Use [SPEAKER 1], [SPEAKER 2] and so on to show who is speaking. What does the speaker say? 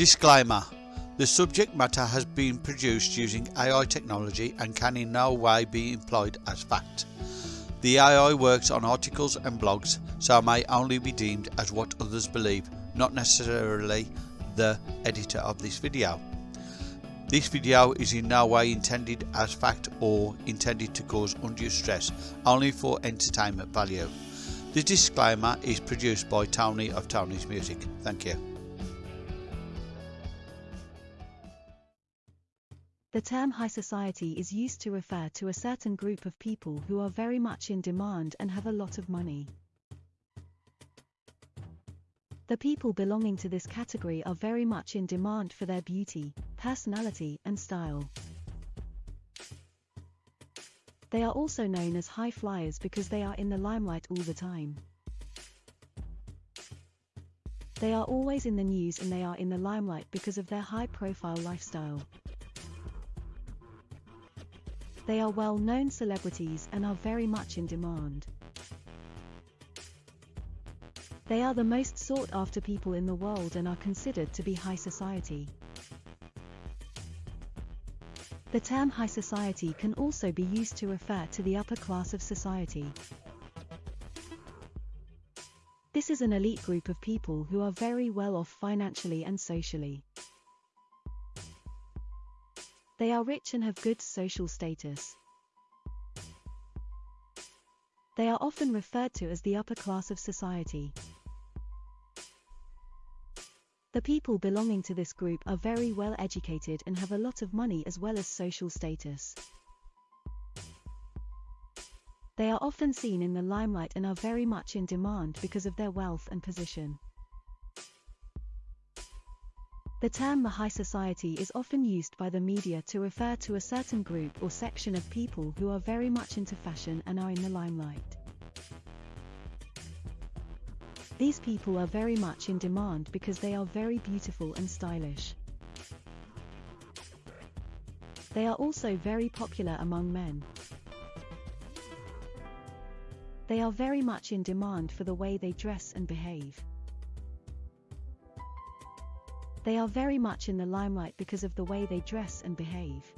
[SPEAKER 1] Disclaimer The subject matter has been produced using AI technology and can in no way be employed as fact. The AI works on articles and blogs, so may only be deemed as what others believe, not necessarily the editor of this video. This video is in no way intended as fact or intended to cause undue stress, only for entertainment value. The disclaimer is produced by Tony of Tony's Music. Thank you.
[SPEAKER 2] The term high society is used to refer to a certain group of people who are very much in demand and have a lot of money. The people belonging to this category are very much in demand for their beauty, personality, and style. They are also known as high flyers because they are in the limelight all the time. They are always in the news and they are in the limelight because of their high profile lifestyle. They are well-known celebrities and are very much in demand. They are the most sought-after people in the world and are considered to be high society. The term high society can also be used to refer to the upper class of society. This is an elite group of people who are very well off financially and socially. They are rich and have good social status. They are often referred to as the upper class of society. The people belonging to this group are very well educated and have a lot of money as well as social status. They are often seen in the limelight and are very much in demand because of their wealth and position. The term the high society is often used by the media to refer to a certain group or section of people who are very much into fashion and are in the limelight. These people are very much in demand because they are very beautiful and stylish. They are also very popular among men. They are very much in demand for the way they dress and behave. They are very much in the limelight because of the way they dress and behave.